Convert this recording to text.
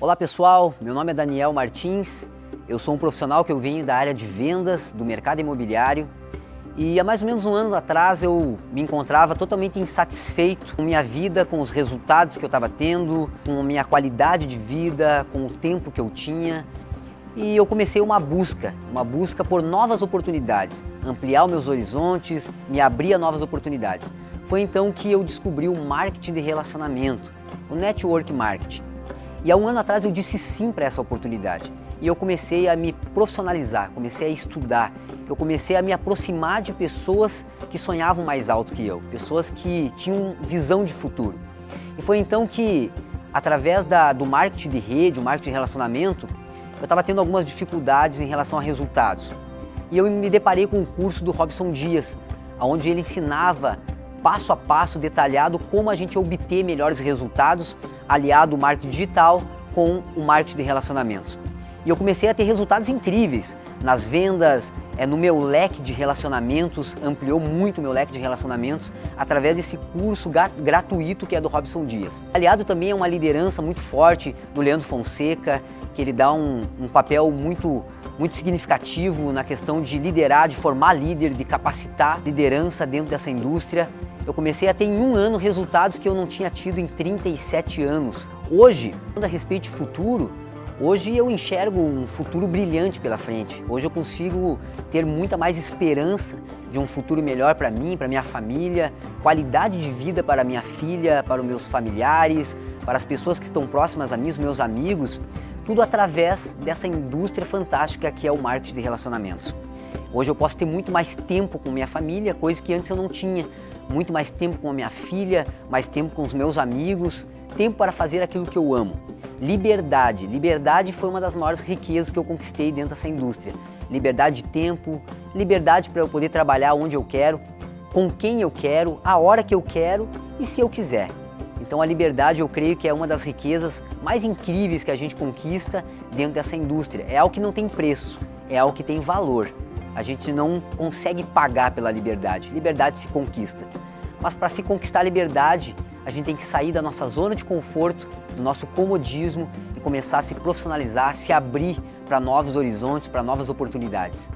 Olá pessoal, meu nome é Daniel Martins, eu sou um profissional que eu venho da área de vendas do mercado imobiliário e há mais ou menos um ano atrás eu me encontrava totalmente insatisfeito com minha vida, com os resultados que eu estava tendo, com a minha qualidade de vida, com o tempo que eu tinha e eu comecei uma busca, uma busca por novas oportunidades, ampliar os meus horizontes, me abrir a novas oportunidades. Foi então que eu descobri o marketing de relacionamento, o network marketing. E há um ano atrás eu disse sim para essa oportunidade. E eu comecei a me profissionalizar, comecei a estudar, eu comecei a me aproximar de pessoas que sonhavam mais alto que eu, pessoas que tinham visão de futuro. E foi então que, através da, do marketing de rede, o marketing de relacionamento, eu estava tendo algumas dificuldades em relação a resultados. E eu me deparei com um curso do Robson Dias, onde ele ensinava passo a passo detalhado como a gente obter melhores resultados aliado o marketing digital com o marketing de relacionamentos. E eu comecei a ter resultados incríveis nas vendas, é, no meu leque de relacionamentos, ampliou muito o meu leque de relacionamentos através desse curso gratuito que é do Robson Dias. Aliado também a uma liderança muito forte do Leandro Fonseca, que ele dá um, um papel muito, muito significativo na questão de liderar, de formar líder, de capacitar liderança dentro dessa indústria. Eu comecei a ter em um ano resultados que eu não tinha tido em 37 anos. Hoje, a respeito de futuro, hoje eu enxergo um futuro brilhante pela frente. Hoje eu consigo ter muita mais esperança de um futuro melhor para mim, para minha família, qualidade de vida para minha filha, para os meus familiares, para as pessoas que estão próximas a mim, os meus amigos, tudo através dessa indústria fantástica que é o marketing de relacionamentos. Hoje eu posso ter muito mais tempo com minha família, coisa que antes eu não tinha. Muito mais tempo com a minha filha, mais tempo com os meus amigos, tempo para fazer aquilo que eu amo. Liberdade. Liberdade foi uma das maiores riquezas que eu conquistei dentro dessa indústria. Liberdade de tempo, liberdade para eu poder trabalhar onde eu quero, com quem eu quero, a hora que eu quero e se eu quiser. Então a liberdade eu creio que é uma das riquezas mais incríveis que a gente conquista dentro dessa indústria. É algo que não tem preço, é algo que tem valor. A gente não consegue pagar pela liberdade. Liberdade se conquista. Mas para se conquistar a liberdade, a gente tem que sair da nossa zona de conforto, do nosso comodismo e começar a se profissionalizar, se abrir para novos horizontes, para novas oportunidades.